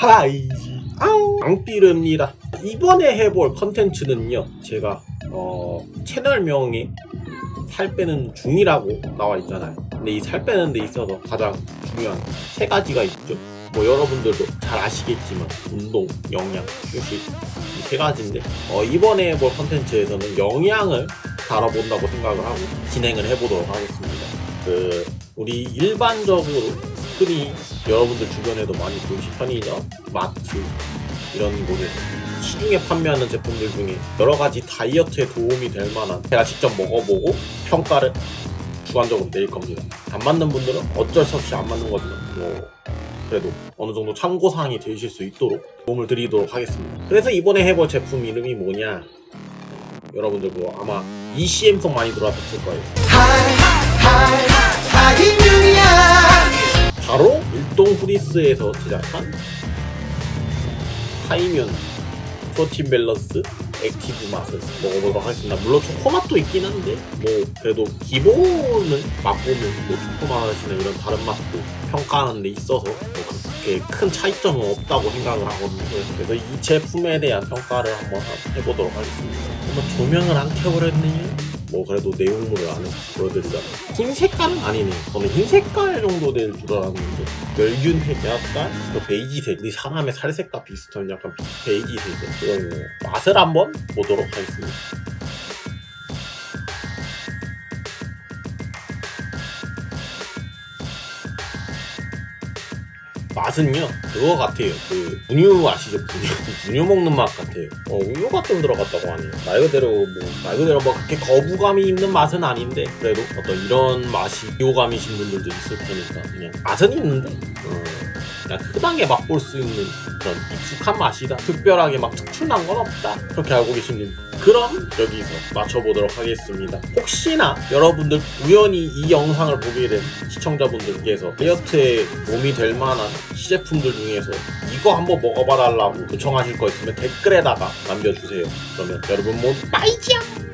하이. 아우. 앙삐릅니다. 이번에 해볼 컨텐츠는요 제가 어 채널명이 살 빼는 중이라고 나와 있잖아요. 근데 이 살 빼는 데 있어서 가장 중요한 세 가지가 있죠. 뭐 여러분들도 잘 아시겠지만 운동, 영양, 휴식 이 세 가지인데 어, 이번에 해볼 컨텐츠에서는 영양을 다뤄본다고 생각을 하고 진행을 해보도록 하겠습니다. 그 우리 일반적으로 흔히 여러분들 주변에도 많이 보이시 편의점, 마트 이런 곳에서 시중에 판매하는 제품들 중에 여러 가지 다이어트에 도움이 될 만한 제가 직접 먹어보고 평가를 주관적으로 내릴 겁니다. 안 맞는 분들은 어쩔 수 없이 안 맞는 거지만 뭐 그래도 어느 정도 참고사항이 되실 수 있도록 도움을 드리도록 하겠습니다. 그래서 이번에 해볼 제품 이름이 뭐냐 여러분들 뭐 아마 이 CM송 많이 들어봤을 거예요. 바로 후디스에서 제작한 하이뮨 프로틴 밸런스 액티브 맛을 먹어보도록 하겠습니다. 물론 초코맛도 있긴 한데 뭐 그래도 기본을 맛보면 뭐 초코맛이나 이런 다른 맛도 평가하는 데 있어서 뭐 그렇게 큰 차이점은 없다고 생각을 하거든요. 그래서 이 제품에 대한 평가를 한번 해보도록 하겠습니다. 한번 조명을 안 켜버렸네요. 뭐 그래도 내용물을 안 보여드리자면 흰 색깔은? 아니네. 저는 흰 색깔 정도 될 줄 알았는데. 멸균색 약간 그 베이지색. 이 사람의 살색과 비슷한 약간 베이지색. 거 맛을 한번 보도록 하겠습니다 맛은요 그거 같아요. 그 분유 아시죠? 분유 분유 먹는 맛 같아요. 어 우유가 좀 들어갔다고 하네요. 말 그대로 뭐 말 그대로 뭐 그렇게 거부감이 있는 맛은 아닌데 그래도 어떤 이런 맛이 비호감이신 분들도 있을 테니까 그냥 맛은 있는데? 어, 그냥 흔하게 맛볼 수 있는 그런 익숙한 맛이다. 특별하게 막 특출난 건 없다. 그렇게 알고 계시는 그럼 여기서 맞춰보도록 하겠습니다. 혹시나 여러분들 우연히 이 영상을 보게 된 시청자분들께서 다이어트에 도움이 될 만한 시제품들 중에서 이거 한번 먹어봐 달라고 요청하실 거 있으면 댓글에다가 남겨주세요. 그러면 여러분 모두 빠이지앙